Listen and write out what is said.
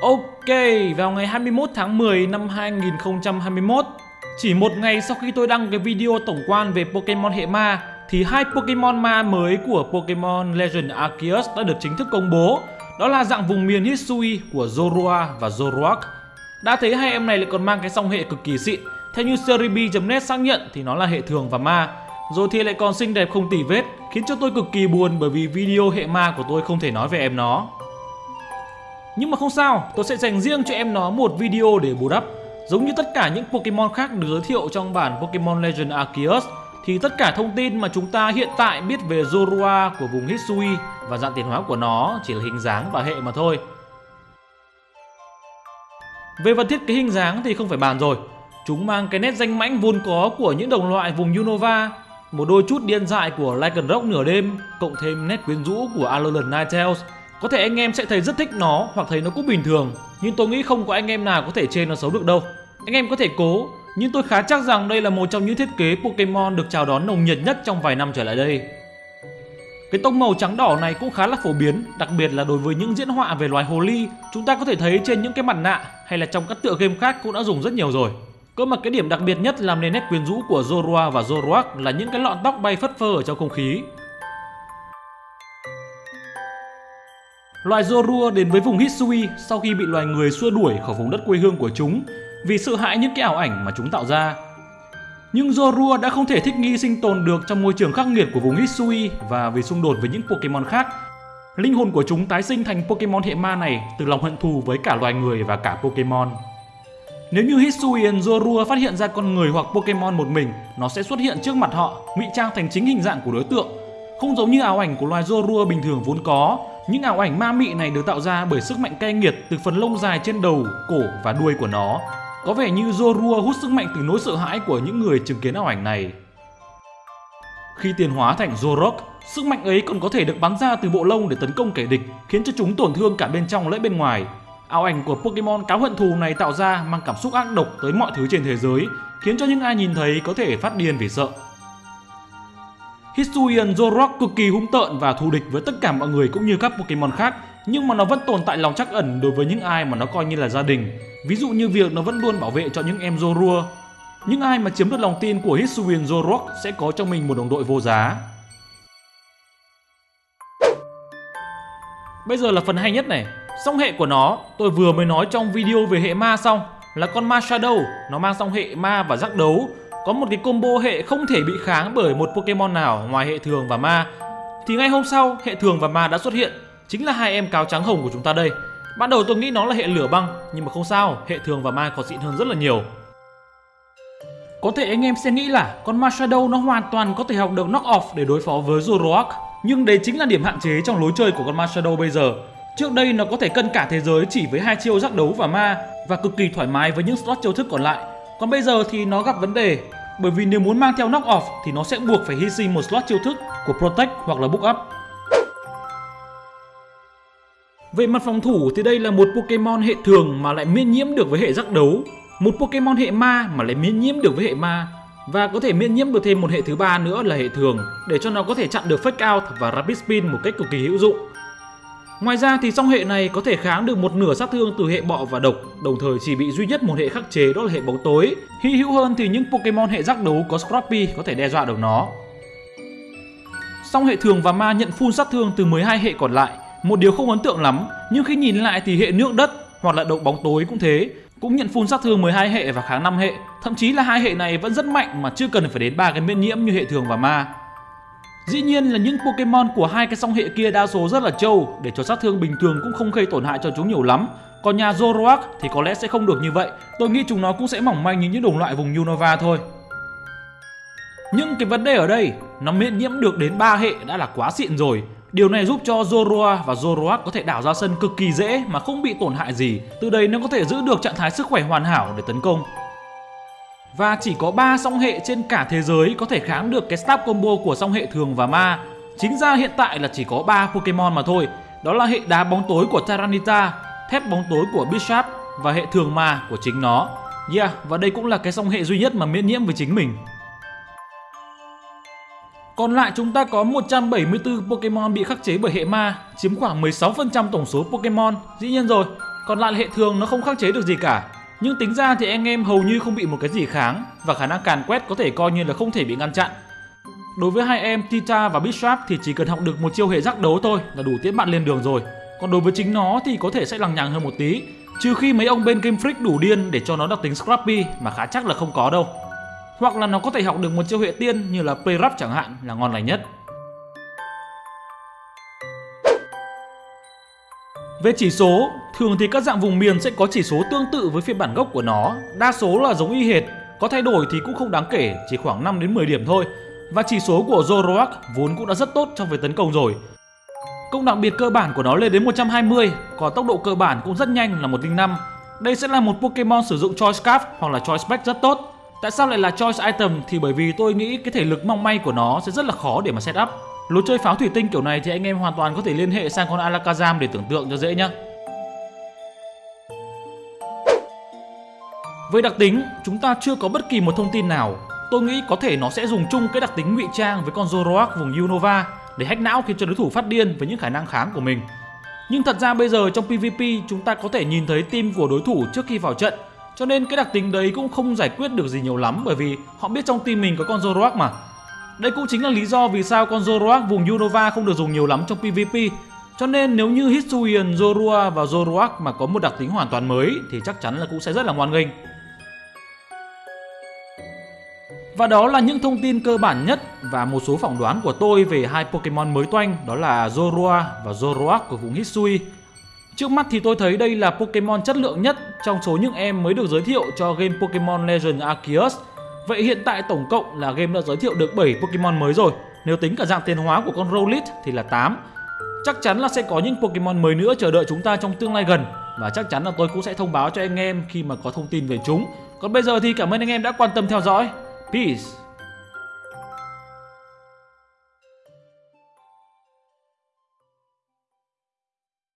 Ok, vào ngày 21 tháng 10 năm 2021 Chỉ một ngày sau khi tôi đăng cái video tổng quan về Pokemon hệ ma Thì hai Pokemon ma mới của Pokemon Legend Arceus đã được chính thức công bố. Đó là dạng vùng miền Hisui của Zorua và Zoroark. Đã thấy hai em này lại còn mang cái song hệ cực kỳ xịn. Theo như Seribi.net xác nhận thì nó là hệ thường và ma. Rồi thì lại còn xinh đẹp không tỉ vết Khiến cho tôi cực kỳ buồn bởi vì video hệ ma của tôi không thể nói về em nó nhưng mà không sao, tôi sẽ dành riêng cho em nó một video để bù đắp. Giống như tất cả những Pokemon khác được giới thiệu trong bản Pokemon Legend Arceus thì tất cả thông tin mà chúng ta hiện tại biết về Zorua của vùng Hisui và dạng tiến hóa của nó chỉ là hình dáng và hệ mà thôi. Về vật thiết kế hình dáng thì không phải bàn rồi. Chúng mang cái nét danh mãnh vốn có của những đồng loại vùng Unova, một đôi chút điên dại của Lycanroc nửa đêm, cộng thêm nét quyến rũ của Alolan Ninetales có thể anh em sẽ thấy rất thích nó hoặc thấy nó cũng bình thường, Nhưng tôi nghĩ không có anh em nào có thể chê nó xấu được đâu. Anh em có thể cố, Nhưng tôi khá chắc rằng đây là một trong những thiết kế Pokemon được chào đón nồng nhiệt nhất trong vài năm trở lại đây. Cái tông màu trắng đỏ này cũng khá là phổ biến, Đặc biệt là đối với những diễn họa về loài hồ ly. Chúng ta có thể thấy trên những cái mặt nạ Hay là trong các tựa game khác cũng đã dùng rất nhiều rồi. Cơ mà cái điểm đặc biệt nhất làm nên nét quyến rũ của Zorua và Zoroark là những cái lọn tóc bay phất phơ ở trong không khí. Loài Zorua đến với vùng Hisui sau khi bị loài người xua đuổi khỏi vùng đất quê hương của chúng vì sợ hãi những cái ảo ảnh mà chúng tạo ra. Nhưng Zorua đã không thể thích nghi sinh tồn được trong môi trường khắc nghiệt của vùng Hisui và vì xung đột với những Pokemon khác. Linh hồn của chúng tái sinh thành Pokemon hệ ma này từ lòng hận thù với cả loài người và cả Pokemon. Nếu như Hisuian Zorua phát hiện ra con người hoặc Pokemon một mình, nó sẽ xuất hiện trước mặt họ, ngụy trang thành chính hình dạng của đối tượng. Không giống như ảo ảnh của loài Zorua bình thường vốn có, những ảo ảnh ma mị này được tạo ra bởi sức mạnh cay nghiệt từ phần lông dài trên đầu, cổ và đuôi của nó. Có vẻ như Zorua hút sức mạnh từ nỗi sợ hãi của những người chứng kiến ảo ảnh này. Khi tiến hóa thành Zorok, sức mạnh ấy còn có thể được bắn ra từ bộ lông để tấn công kẻ địch, khiến cho chúng tổn thương cả bên trong lẫn bên ngoài. Ảo ảnh của Pokemon cáo hận thù này tạo ra mang cảm xúc ác độc tới mọi thứ trên thế giới, khiến cho những ai nhìn thấy có thể phát điên vì sợ. Hisuian Zorok cực kỳ hung tợn và thù địch với tất cả mọi người cũng như các Pokemon khác nhưng mà nó vẫn tồn tại lòng trắc ẩn đối với những ai mà nó coi như là gia đình. Ví dụ như việc nó vẫn luôn bảo vệ cho những em Zorua. Những ai mà chiếm được lòng tin của Hisuian Zorok sẽ có trong mình một đồng đội vô giá. Bây giờ là phần hay nhất này. Song hệ của nó, tôi vừa mới nói trong video về hệ ma xong là con ma Shadow, nó mang song hệ ma và giác đấu có một cái combo hệ không thể bị kháng bởi một Pokemon nào ngoài hệ thường và ma. Thì ngay hôm sau, hệ thường và ma đã xuất hiện. Chính là hai em cáo trắng hồng của chúng ta đây. Ban đầu tôi nghĩ nó là hệ lửa băng, nhưng mà không sao, hệ thường và ma còn xịn hơn rất là nhiều. Có thể anh em sẽ nghĩ là con ma Shadow nó hoàn toàn có thể học được knock off để đối phó với Zoroark. Nhưng đấy chính là điểm hạn chế trong lối chơi của con ma Shadow bây giờ. Trước đây nó có thể cân cả thế giới chỉ với hai chiêu giác đấu và ma, và cực kỳ thoải mái với những slot chiêu thức còn lại. Còn bây giờ thì nó gặp vấn đề bởi vì nếu muốn mang theo knock off thì nó sẽ buộc phải hy sinh một slot chiêu thức của Protect hoặc là Book Up. Về mặt phòng thủ thì đây là một Pokemon hệ thường mà lại miễn nhiễm được với hệ giác đấu, một Pokemon hệ ma mà lại miễn nhiễm được với hệ ma và có thể miễn nhiễm được thêm một hệ thứ ba nữa là hệ thường để cho nó có thể chặn được Fake Out và Rapid Spin một cách cực kỳ hữu dụng. Ngoài ra thì song hệ này có thể kháng được một nửa sát thương từ hệ bọ và độc, đồng thời chỉ bị duy nhất một hệ khắc chế đó là hệ bóng tối. Hy hữu hơn thì những Pokemon hệ giác đấu có Scrappy có thể đe dọa được nó. Song hệ thường và ma nhận full sát thương từ 12 hệ còn lại, một điều không ấn tượng lắm, nhưng khi nhìn lại thì hệ nước đất hoặc là độc bóng tối cũng thế, cũng nhận full sát thương 12 hệ và kháng 5 hệ, thậm chí là hai hệ này vẫn rất mạnh mà chưa cần phải đến ba cái miễn nhiễm như hệ thường và ma. Dĩ nhiên là những Pokemon của hai cái song hệ kia đa số rất là trâu để cho sát thương bình thường cũng không gây tổn hại cho chúng nhiều lắm. Còn nhà Zoroark thì có lẽ sẽ không được như vậy. Tôi nghĩ chúng nó cũng sẽ mỏng manh như những đồng loại vùng Unova thôi. Nhưng cái vấn đề ở đây, nó miễn nhiễm được đến 3 hệ đã là quá xịn rồi. Điều này giúp cho Zorua và Zoroark có thể đảo ra sân cực kỳ dễ mà không bị tổn hại gì. Từ đây nó có thể giữ được trạng thái sức khỏe hoàn hảo để tấn công. Và chỉ có 3 song hệ trên cả thế giới có thể kháng được cái stab combo của song hệ thường và ma. Chính ra hiện tại là chỉ có 3 Pokemon mà thôi. Đó là hệ đá bóng tối của Tyranitar, thép bóng tối của Bishop và hệ thường ma của chính nó. Yeah, và đây cũng là cái song hệ duy nhất mà miễn nhiễm với chính mình. Còn lại chúng ta có 174 Pokemon bị khắc chế bởi hệ ma, chiếm khoảng 16% tổng số Pokemon. Dĩ nhiên rồi, Còn lại hệ thường nó không khắc chế được gì cả. Nhưng tính ra thì anh em hầu như không bị một cái gì kháng và khả năng càn quét có thể coi như là không thể bị ngăn chặn. Đối với hai em Tita và Bishop thì chỉ cần học được một chiêu hệ giác đấu thôi là đủ tiễn bạn lên đường rồi. Còn đối với chính nó thì có thể sẽ lằng nhằng hơn một tí. Trừ khi mấy ông bên Game Freak đủ điên để cho nó đặc tính Scrappy mà khá chắc là không có đâu. Hoặc là nó có thể học được một chiêu hệ tiên như là Playrap chẳng hạn là ngon lành nhất. Về chỉ số, thường thì các dạng vùng miền sẽ có chỉ số tương tự với phiên bản gốc của nó, đa số là giống y hệt, có thay đổi thì cũng không đáng kể, chỉ khoảng 5 đến 10 điểm thôi. Và chỉ số của Zoroark vốn cũng đã rất tốt trong việc tấn công rồi. Công đặc biệt cơ bản của nó lên đến 120, còn tốc độ cơ bản cũng rất nhanh là 105. Đây sẽ là một Pokemon sử dụng Choice Scarf hoặc là Choice Spec rất tốt. Tại sao lại là Choice Item thì bởi vì tôi nghĩ cái thể lực mong may của nó sẽ rất là khó để mà set up. Lối chơi pháo thủy tinh kiểu này thì anh em hoàn toàn có thể liên hệ sang con Alakazam để tưởng tượng cho dễ nhá. Về đặc tính, chúng ta chưa có bất kỳ một thông tin nào. Tôi nghĩ có thể nó sẽ dùng chung cái đặc tính ngụy trang với con Zoroark vùng Unova để hack não khiến cho đối thủ phát điên với những khả năng kháng của mình. Nhưng thật ra bây giờ trong PvP chúng ta có thể nhìn thấy team của đối thủ trước khi vào trận cho nên cái đặc tính đấy cũng không giải quyết được gì nhiều lắm bởi vì họ biết trong team mình có con Zoroark mà. Đây cũng chính là lý do vì sao con Zoroark vùng Unova không được dùng nhiều lắm trong PvP. Cho nên nếu như Hisuian, Zorua và Zoroark mà có một đặc tính hoàn toàn mới thì chắc chắn là cũng sẽ rất là ngoan nghênh. Và đó là những thông tin cơ bản nhất và một số phỏng đoán của tôi về hai Pokemon mới toanh đó là Zorua và Zoroark của vùng Hisui. Trước mắt thì tôi thấy đây là Pokemon chất lượng nhất trong số những em mới được giới thiệu cho game Pokemon Legend Arceus. Vậy hiện tại tổng cộng là game đã giới thiệu được 7 Pokemon mới rồi. Nếu tính cả dạng tiến hóa của con Rowlet thì là 8. Chắc chắn là sẽ có những Pokemon mới nữa chờ đợi chúng ta trong tương lai gần và chắc chắn là tôi cũng sẽ thông báo cho anh em khi mà có thông tin về chúng. Còn bây giờ thì cảm ơn anh em đã quan tâm theo dõi. Peace.